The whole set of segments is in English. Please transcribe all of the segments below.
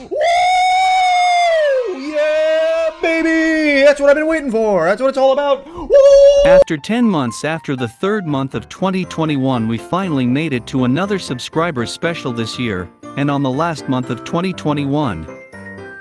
Woo! Yeah, baby! That's what I've been waiting for. That's what it's all about. Woo! After 10 months after the third month of 2021 we finally made it to another subscriber special this year, and on the last month of 2021.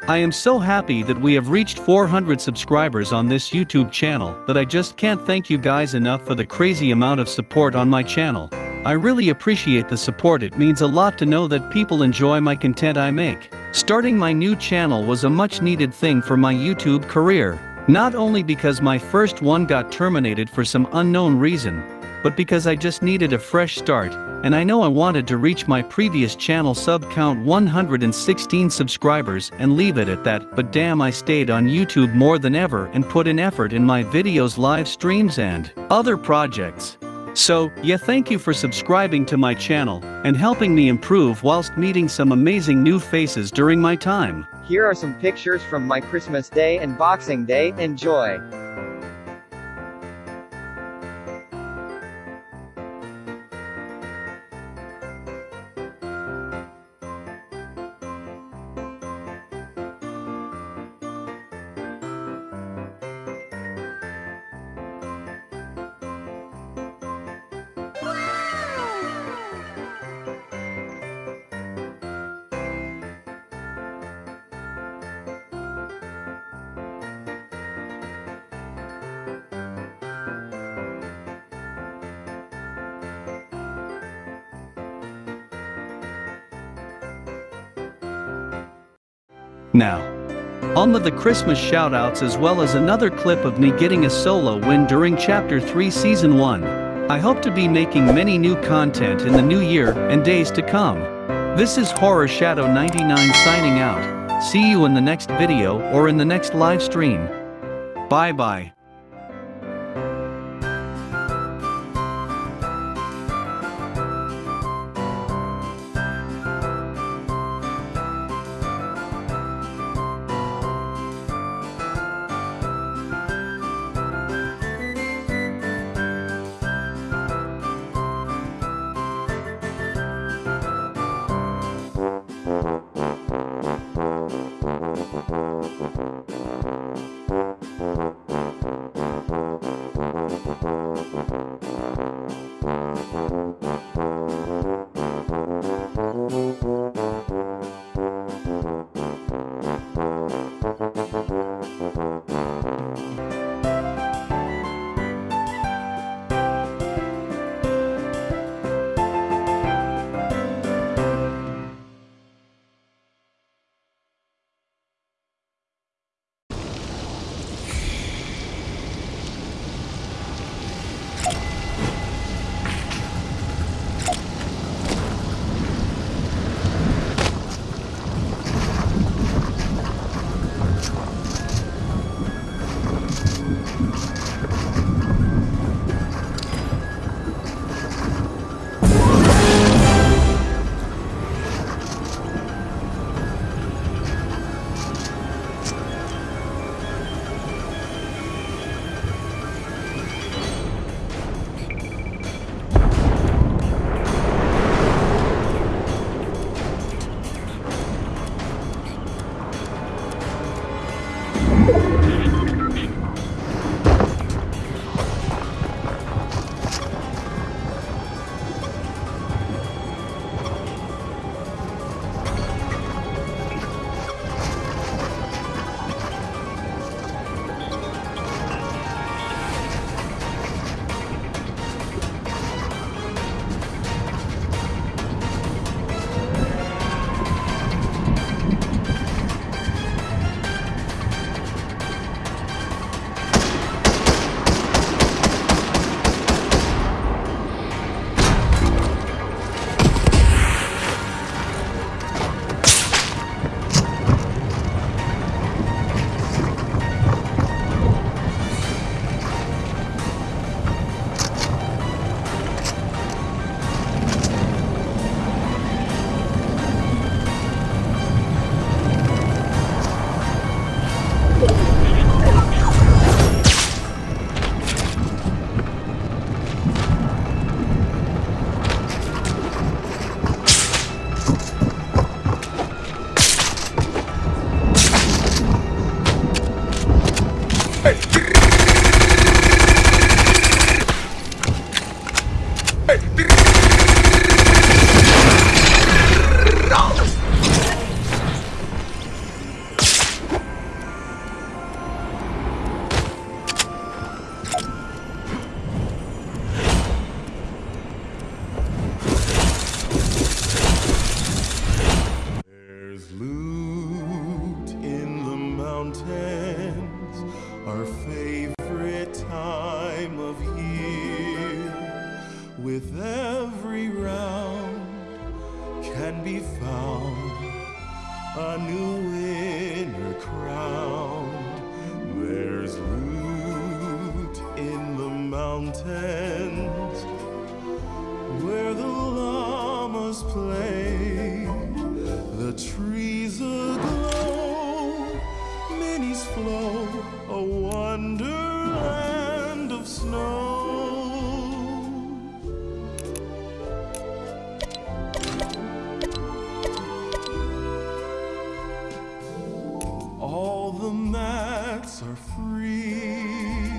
I am so happy that we have reached 400 subscribers on this YouTube channel that I just can't thank you guys enough for the crazy amount of support on my channel. I really appreciate the support it means a lot to know that people enjoy my content I make. Starting my new channel was a much needed thing for my YouTube career. Not only because my first one got terminated for some unknown reason, but because I just needed a fresh start, and I know I wanted to reach my previous channel sub count 116 subscribers and leave it at that but damn I stayed on YouTube more than ever and put in effort in my videos live streams and other projects. So, yeah thank you for subscribing to my channel and helping me improve whilst meeting some amazing new faces during my time. Here are some pictures from my Christmas Day and Boxing Day, enjoy! Now, on with the Christmas shoutouts as well as another clip of me getting a solo win during Chapter 3 Season 1. I hope to be making many new content in the new year and days to come. This is Horror Shadow 99 signing out. See you in the next video or in the next live stream. Bye bye. our favorite time of year. With every round can be found a new winner crowned. There's loot in the mountains. Mats are free,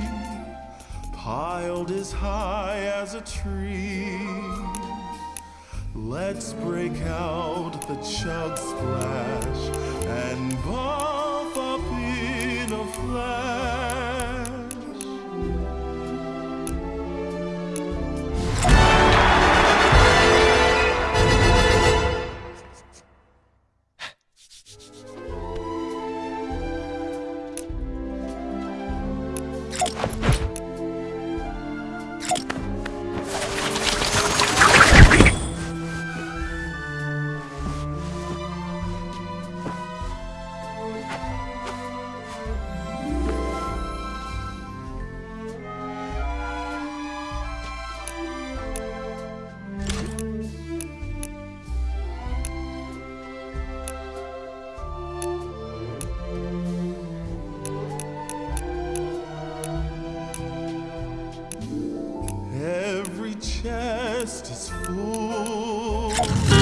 piled as high as a tree. Let's break out the chug splash and buff up in a flash. chest is full.